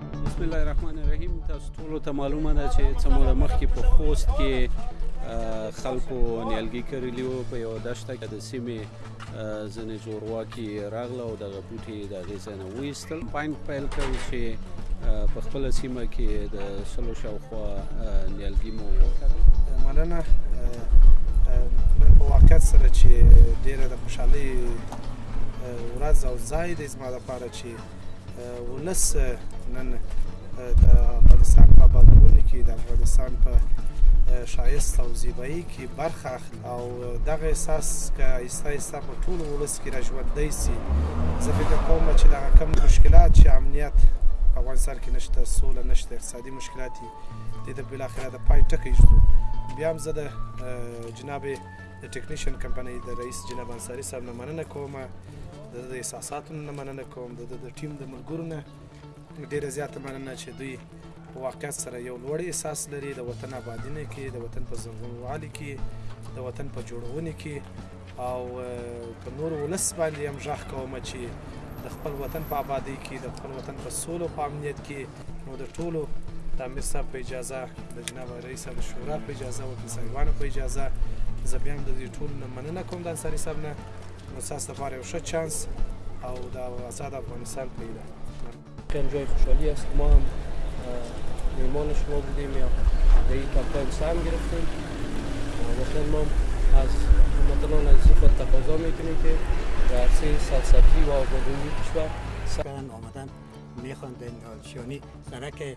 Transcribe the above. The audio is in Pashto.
بسم الله الرحمن الرحیم تاسو ټول ته معلومه ده چې څه موده مخکې په خوست کې خلکو نیالګي کرلی وو په یو دشته کې د سیمې ځنې زورواکي راغله او دغه بوټي د هغې ځای نه وایستل پاین پیل کړ چې په خپله سیمه کې د سلو شاوخوا نیالګي مو وکرل مننه په واقعیت سره چې ډېره د خوشحالۍ ورځ او ځای دی زما لپاره چې ولس نن د افغانستان په آبادولو کې د افغانستان په شایست او زیبایی کې برخه اخلي او دغه احساس که ایسته ایسته په ټول ولس کې را ژوندی سي زه فکر کوم چې دغه کم مشکلات چې امنیت په افغانستان کې نشته سوله نشته اقتصادي مشکلات دي د بل اخره د پای ټکی شو بیا هم زه د جناب د ټکنیشن کمپنۍ د رئیس جناب انصاری صاحب نه مننه کوم د د احساساتو نه مننه کوم د د ټیم د ملګرو نه ډیره زیاته مننه چې دوی په واقعیت سره یو لوړ احساس لري د وطن آبادینه کې د وطن په زرغونوالي کې د وطن په جوړونې کې او په نور ولس باندې هم ځخ کوم چې د خپل وطن په آبادی کې د خپل وطن په سولو په امنیت کې نو د ټولو د امیر صاحب په اجازه د جناب رئیس صاحب شورا په اجازه او د صاحبانو په اجازه زه بیا هم د دې ټول نه مننه کوم د انصاري صاحب نه نو تاسو لپاره یو ښه چانس او د آزاد افغانستان پیدا خیلی جای خوشحالی است ما هم میمان شما بودیم یا در این کمپاین سهم گرفتیم واقعا ما از هموطنان عزیزی خود تقاضا میکنیم که در عرصه سرسبزی و آبادانی کشور آمدن میخوان دندان شیانی سرک